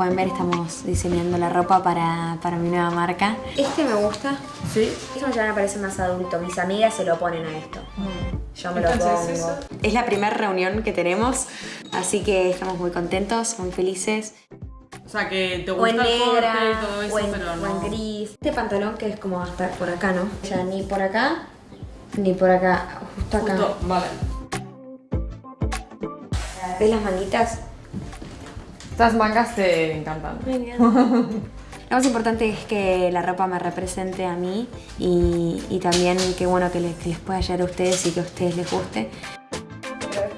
pueden ver, estamos diseñando la ropa para, para mi nueva marca. Este me gusta. ¿Sí? Esto ya me parece más adulto. Mis amigas se lo ponen a esto. Yo me lo pongo. eso. Es la primera reunión que tenemos, así que estamos muy contentos, muy felices. O sea, que te O en gusta el corte y todo eso, o, en, pero o en gris. Este pantalón que es como hasta por acá, ¿no? Ya ni por acá, ni por acá, justo acá. Justo, vale. ¿Ves las manguitas? Estas mangas te encantan. Lo más importante es que la ropa me represente a mí y, y también qué bueno que les, que les pueda llegar a ustedes y que a ustedes les guste.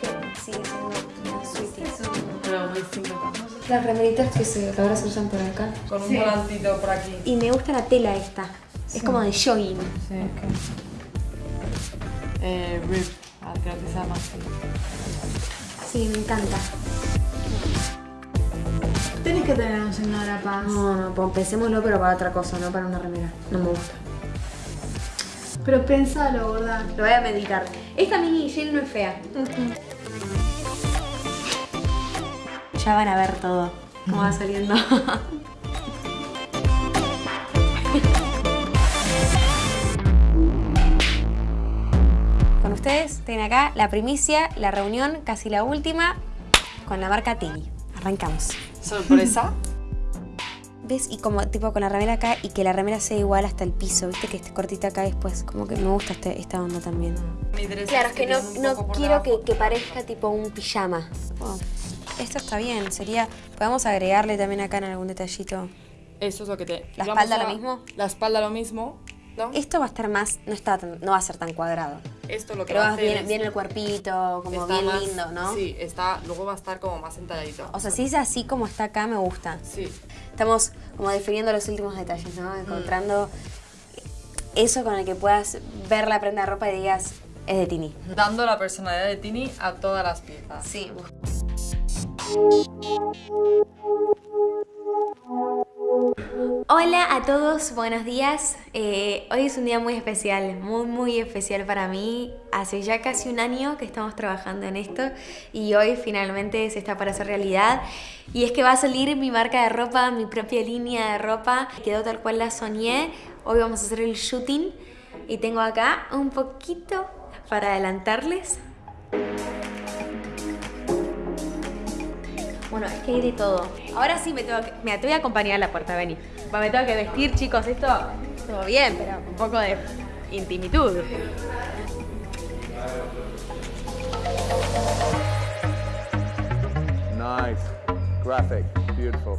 Que. Las remeritas que, se, que ahora se usan por acá. Con un volantito por aquí. Y me gusta la tela esta. Es como de jogging. Sí, ok. Eh, rip, creo que se llama así. Sí, me encanta. Tenés que tener un signo de la paz. No, no, pues pensémoslo, pero para otra cosa, no para una remera. No me gusta. Pero pensalo, gorda. Lo voy a meditar. Esta mini jean no es fea. Ya van a ver todo. Cómo va saliendo. Con ustedes tienen acá la primicia, la reunión, casi la última, con la marca Tini. Arrancamos. ¿Sorpresa? ¿Ves? Y como tipo con la remera acá y que la remera sea igual hasta el piso, ¿viste? Que esté cortita acá después. Como que me gusta este- esta onda también. Mi dress Claro, es que no, no quiero que, que parezca tipo un pijama. Oh, esto está bien, sería... Podemos agregarle también acá en algún detallito. Eso es lo que te... ¿La espalda a- lo mismo? La espalda lo mismo, ¿no? Esto va a estar más... No, está tan- no va a ser tan cuadrado. Esto lo que Pero va a hacer bien, es- bien el cuerpito, como bien más- lindo, ¿no? Sí, está, luego va a estar como más entalladito. O sea, si es así como está acá, me gusta. Sí. Estamos como definiendo los últimos detalles, Mm. ¿no? Encontrando eso con el que puedas ver la prenda de ropa y digas, es de Tini. Dando la personalidad de Tini a todas las piezas. Sí. Hola a todos, buenos días. Eh, hoy es un día muy especial, muy muy especial para mí. Hace ya casi un año que estamos trabajando en esto y hoy finalmente se está para hacer realidad. Y es que va a salir mi marca de ropa, mi propia línea de ropa. Quedó tal cual la soñé. Hoy vamos a hacer el shooting y tengo acá un poquito para adelantarles. Bueno, es que hay de todo. Ahora sí me tengo que... Mira, te voy a acompañar a la puerta, vení. Va, Me tengo que vestir, chicos, esto... Todo bien, pero un poco de intimitud. Nice. Graphic. Beautiful.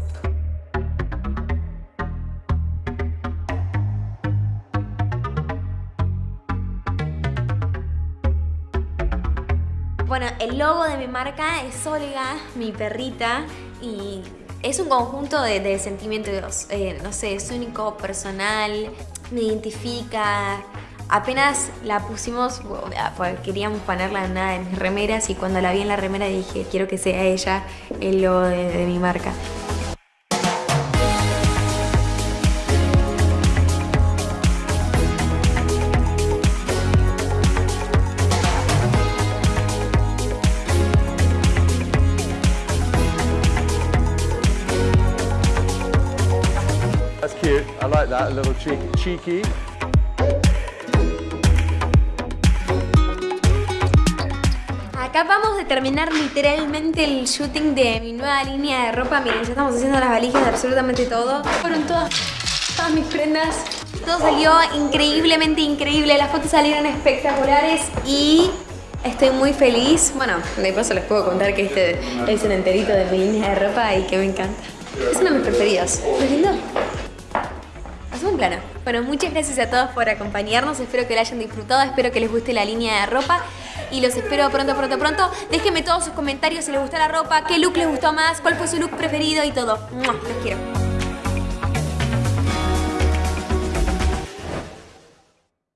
Bueno, el logo de mi marca es Olga, mi perrita, y es un conjunto de, sentimientos, eh, no sé, es único, personal, me identifica. Apenas la pusimos, bueno, pues queríamos ponerla en una de mis remeras y cuando la vi en la remera dije, quiero que sea ella el logo de mi marca. I like that. A little cheeky. cheeky. Acá vamos a terminar literalmente el shooting de mi nueva línea de ropa. Miren, ya estamos haciendo las valijas de absolutamente todo. Fueron todas, mis prendas. Todo salió increíblemente increíble. Las fotos salieron espectaculares y estoy muy feliz. Bueno, de paso les puedo contar que este es el enterito de mi línea de ropa y que me encanta. Es uno de mis preferidos. ¿No es lindo? Un plano. Bueno, muchas gracias a todos por acompañarnos. Espero que la hayan disfrutado. Espero que les guste la línea de ropa. Y los espero pronto, pronto, pronto. Déjenme todos sus comentarios si les gustó la ropa, qué look les gustó más, cuál fue su look preferido y todo. Los quiero.